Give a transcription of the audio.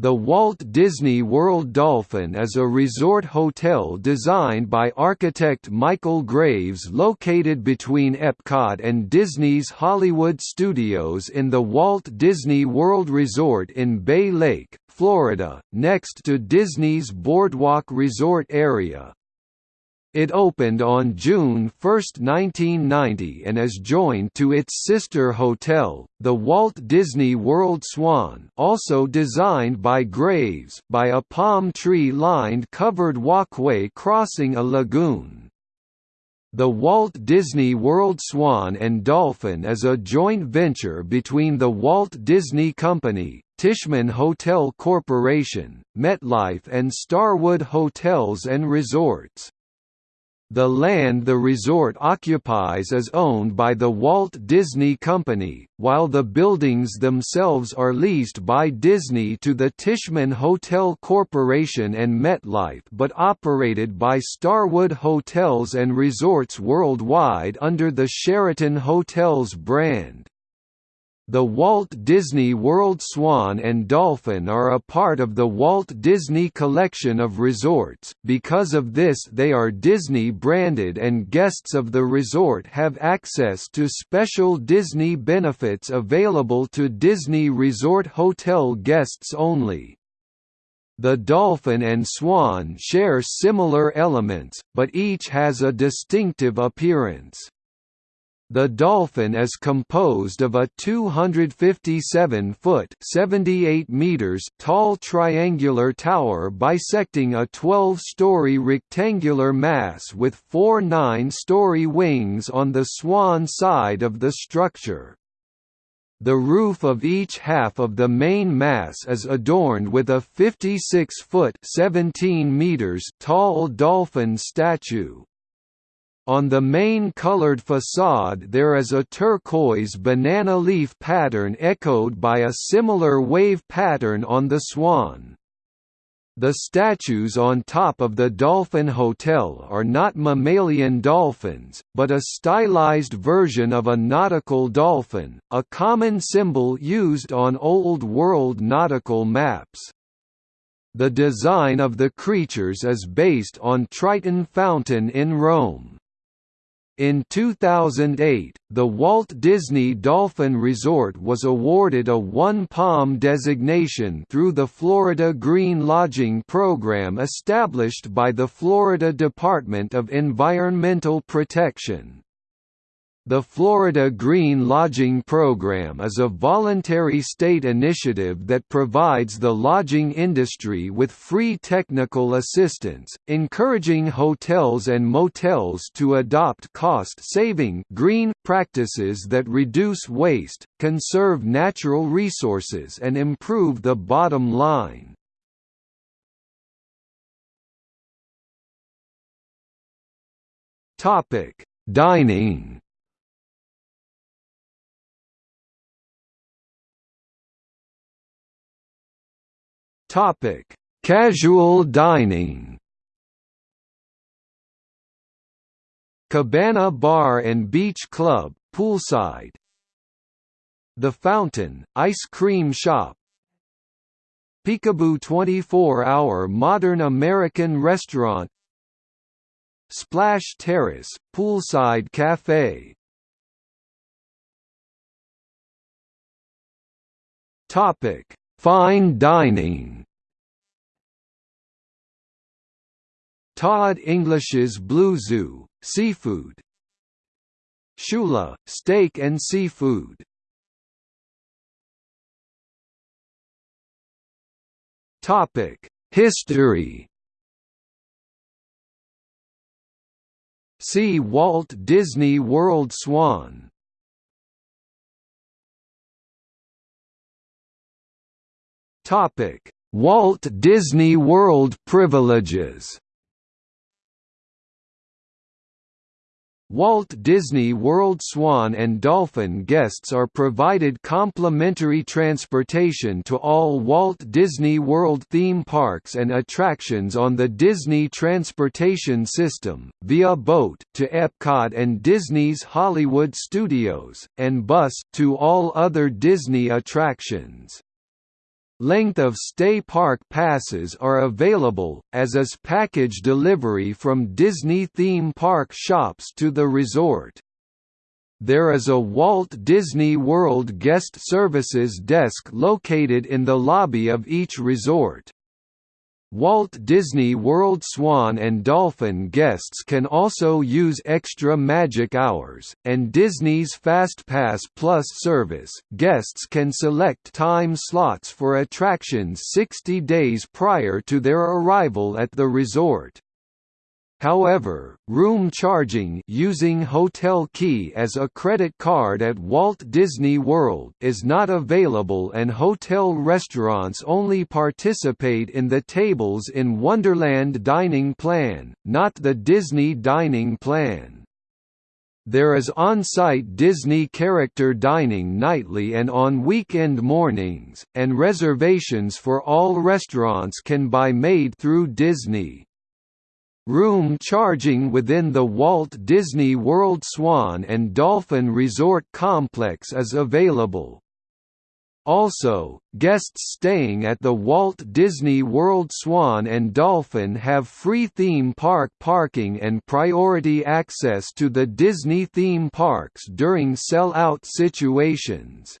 The Walt Disney World Dolphin is a resort hotel designed by architect Michael Graves located between Epcot and Disney's Hollywood Studios in the Walt Disney World Resort in Bay Lake, Florida, next to Disney's Boardwalk Resort area. It opened on June 1, 1990 and is joined to its sister hotel, the Walt Disney World Swan also designed by Graves by a palm tree-lined covered walkway crossing a lagoon. The Walt Disney World Swan and Dolphin is a joint venture between the Walt Disney Company, Tishman Hotel Corporation, MetLife and Starwood Hotels and Resorts. The land the resort occupies is owned by the Walt Disney Company, while the buildings themselves are leased by Disney to the Tishman Hotel Corporation and MetLife but operated by Starwood Hotels and Resorts Worldwide under the Sheraton Hotels brand. The Walt Disney World Swan and Dolphin are a part of the Walt Disney Collection of resorts, because of this they are Disney-branded and guests of the resort have access to special Disney benefits available to Disney Resort Hotel guests only. The Dolphin and Swan share similar elements, but each has a distinctive appearance. The Dolphin is composed of a 257-foot (78 meters) tall triangular tower bisecting a 12-story rectangular mass with four 9-story wings on the swan side of the structure. The roof of each half of the main mass is adorned with a 56-foot (17 meters) tall dolphin statue. On the main colored facade there is a turquoise banana leaf pattern echoed by a similar wave pattern on the swan. The statues on top of the Dolphin Hotel are not mammalian dolphins, but a stylized version of a nautical dolphin, a common symbol used on Old World nautical maps. The design of the creatures is based on Triton Fountain in Rome. In 2008, the Walt Disney Dolphin Resort was awarded a One Palm designation through the Florida Green Lodging Program established by the Florida Department of Environmental Protection. The Florida Green Lodging Program is a voluntary state initiative that provides the lodging industry with free technical assistance, encouraging hotels and motels to adopt cost-saving green practices that reduce waste, conserve natural resources and improve the bottom line. Dining Topic: Casual dining. Cabana Bar and Beach Club, poolside. The Fountain, ice cream shop. Picabu 24-hour modern American restaurant. Splash Terrace, poolside cafe. Topic: Fine dining. Todd English's Blue Zoo, seafood. Shula, steak and seafood. History. See Walt Disney World Swan Topic: Walt Disney World privileges. Walt Disney World Swan and Dolphin guests are provided complimentary transportation to all Walt Disney World theme parks and attractions on the Disney Transportation System, via boat to Epcot and Disney's Hollywood Studios, and bus to all other Disney attractions. Length of stay park passes are available, as is package delivery from Disney theme park shops to the resort. There is a Walt Disney World Guest Services desk located in the lobby of each resort. Walt Disney World Swan and Dolphin guests can also use extra magic hours, and Disney's FastPass Plus service guests can select time slots for attractions 60 days prior to their arrival at the resort. However, room charging using Hotel Key as a credit card at Walt Disney World is not available and hotel restaurants only participate in the tables in Wonderland Dining Plan, not the Disney Dining Plan. There is on-site Disney character dining nightly and on weekend mornings, and reservations for all restaurants can be made through Disney. Room charging within the Walt Disney World Swan and Dolphin Resort Complex is available. Also, guests staying at the Walt Disney World Swan and Dolphin have free theme park parking and priority access to the Disney theme parks during sell-out situations.